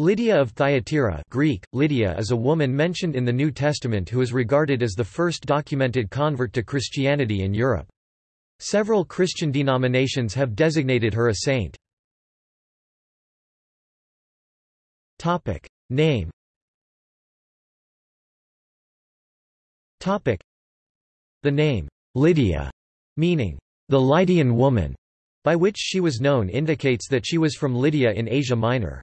Lydia of Thyatira Greek, Lydia is a woman mentioned in the New Testament who is regarded as the first documented convert to Christianity in Europe. Several Christian denominations have designated her a saint. Name The name, Lydia, meaning, the Lydian woman, by which she was known indicates that she was from Lydia in Asia Minor.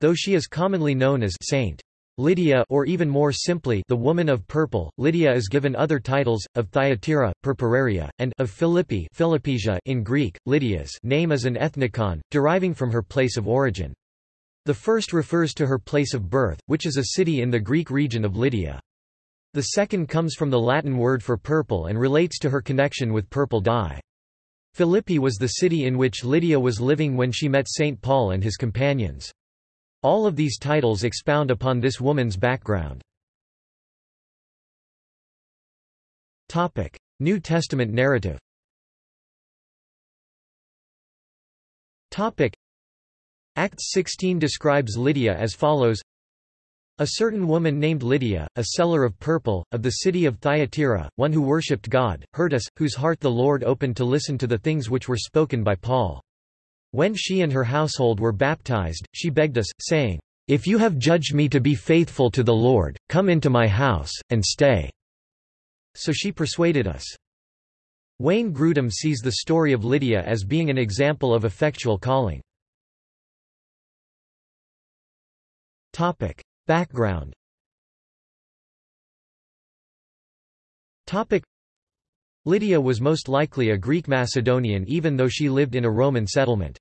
Though she is commonly known as Saint Lydia or even more simply the Woman of Purple, Lydia is given other titles, of Thyatira, Purpuraria, and of Philippi Philippesia in Greek. Lydia's name is an ethnicon, deriving from her place of origin. The first refers to her place of birth, which is a city in the Greek region of Lydia. The second comes from the Latin word for purple and relates to her connection with purple dye. Philippi was the city in which Lydia was living when she met St. Paul and his companions. All of these titles expound upon this woman's background. New Testament narrative Acts 16 describes Lydia as follows a certain woman named Lydia, a seller of purple, of the city of Thyatira, one who worshipped God, heard us, whose heart the Lord opened to listen to the things which were spoken by Paul. When she and her household were baptized, she begged us, saying, If you have judged me to be faithful to the Lord, come into my house, and stay. So she persuaded us. Wayne Grudem sees the story of Lydia as being an example of effectual calling. Background Lydia was most likely a Greek Macedonian even though she lived in a Roman settlement.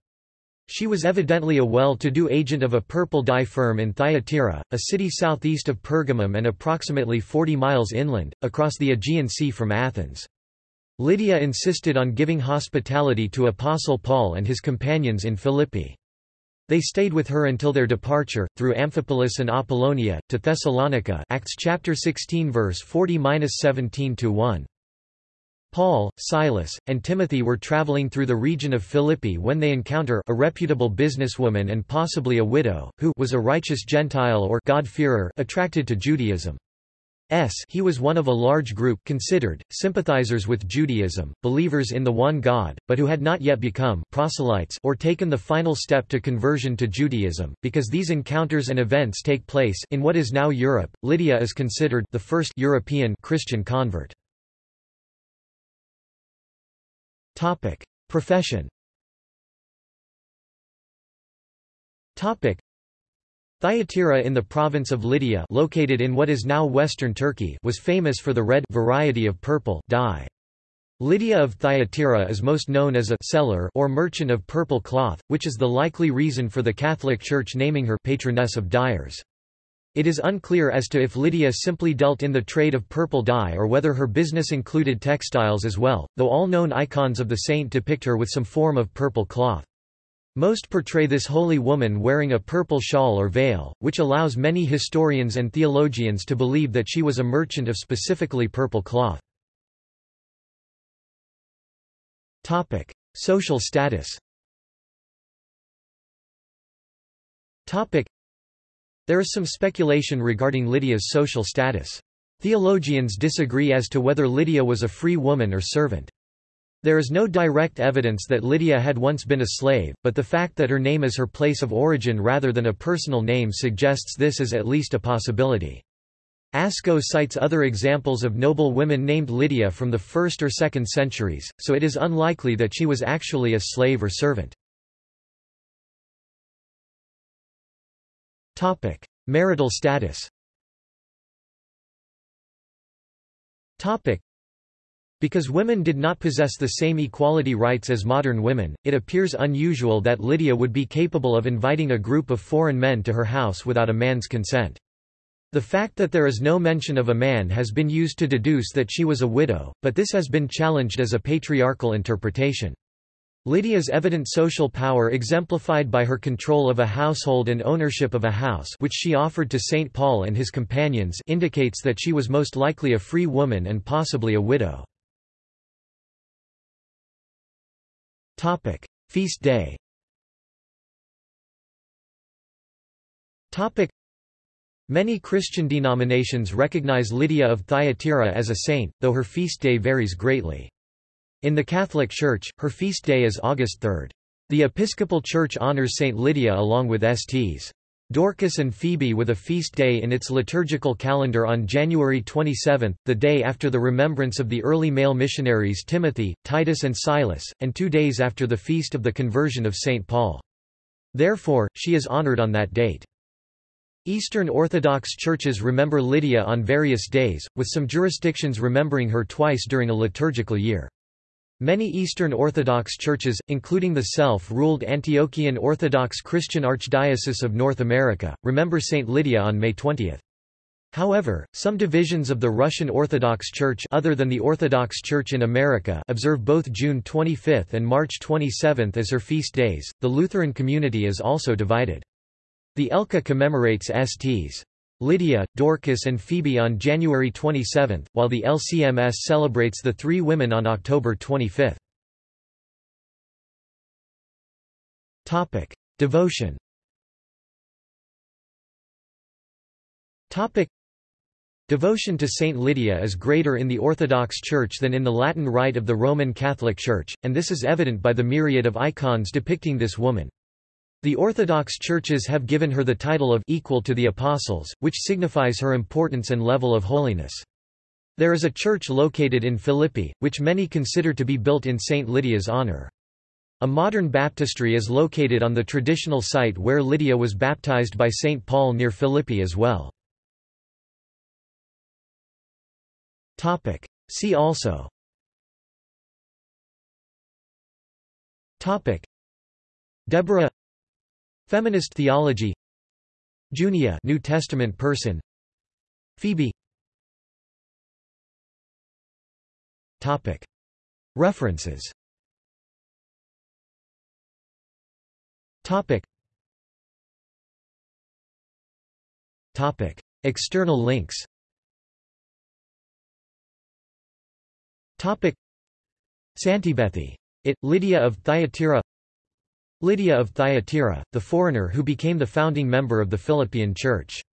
She was evidently a well-to-do agent of a purple dye firm in Thyatira, a city southeast of Pergamum and approximately 40 miles inland, across the Aegean Sea from Athens. Lydia insisted on giving hospitality to Apostle Paul and his companions in Philippi. They stayed with her until their departure, through Amphipolis and Apollonia, to Thessalonica Acts chapter 16 verse 40-17-1. Paul, Silas, and Timothy were traveling through the region of Philippi when they encounter a reputable businesswoman and possibly a widow, who was a righteous Gentile or God-fearer attracted to Judaism. S he was one of a large group considered, sympathizers with Judaism, believers in the one God, but who had not yet become proselytes or taken the final step to conversion to Judaism. Because these encounters and events take place in what is now Europe, Lydia is considered the first European Christian convert. Topic: Profession. Topic: Thyatira in the province of Lydia, located in what is now western Turkey, was famous for the red variety of purple dye. Lydia of Thyatira is most known as a seller or merchant of purple cloth, which is the likely reason for the Catholic Church naming her patroness of dyers. It is unclear as to if Lydia simply dealt in the trade of purple dye or whether her business included textiles as well, though all known icons of the saint depict her with some form of purple cloth. Most portray this holy woman wearing a purple shawl or veil, which allows many historians and theologians to believe that she was a merchant of specifically purple cloth. Topic: Social status there is some speculation regarding Lydia's social status. Theologians disagree as to whether Lydia was a free woman or servant. There is no direct evidence that Lydia had once been a slave, but the fact that her name is her place of origin rather than a personal name suggests this is at least a possibility. Ascough cites other examples of noble women named Lydia from the 1st or 2nd centuries, so it is unlikely that she was actually a slave or servant. Topic: Marital status. Topic: Because women did not possess the same equality rights as modern women, it appears unusual that Lydia would be capable of inviting a group of foreign men to her house without a man's consent. The fact that there is no mention of a man has been used to deduce that she was a widow, but this has been challenged as a patriarchal interpretation. Lydia's evident social power exemplified by her control of a household and ownership of a house which she offered to St. Paul and his companions indicates that she was most likely a free woman and possibly a widow. Feast day. Many Christian denominations recognize Lydia of Thyatira as a saint, though her feast day varies greatly. In the Catholic Church, her feast day is August 3. The Episcopal Church honors Saint Lydia along with Sts. Dorcas and Phoebe with a feast day in its liturgical calendar on January 27, the day after the remembrance of the early male missionaries Timothy, Titus and Silas, and two days after the feast of the conversion of St. Paul. Therefore, she is honored on that date. Eastern Orthodox churches remember Lydia on various days, with some jurisdictions remembering her twice during a liturgical year. Many Eastern Orthodox churches, including the self-ruled Antiochian Orthodox Christian Archdiocese of North America, remember Saint Lydia on May 20. However, some divisions of the Russian Orthodox Church other than the Orthodox Church in America observe both June 25 and March 27 as her feast days. The Lutheran community is also divided. The ELCA commemorates Sts. Lydia, Dorcas and Phoebe on January 27, while the LCMS celebrates the three women on October 25. Topic: Devotion. Topic: Devotion to Saint Lydia is greater in the Orthodox Church than in the Latin Rite of the Roman Catholic Church, and this is evident by the myriad of icons depicting this woman. The Orthodox churches have given her the title of equal to the apostles, which signifies her importance and level of holiness. There is a church located in Philippi, which many consider to be built in St. Lydia's honor. A modern baptistry is located on the traditional site where Lydia was baptized by St. Paul near Philippi as well. See also Deborah Feminist theology. Junia New Testament person. Phoebe. Topic. References. Topic. Topic. External links. Topic. Santiebeati. It, Lydia of Thyatira Lydia of Thyatira, the foreigner who became the founding member of the Philippian Church.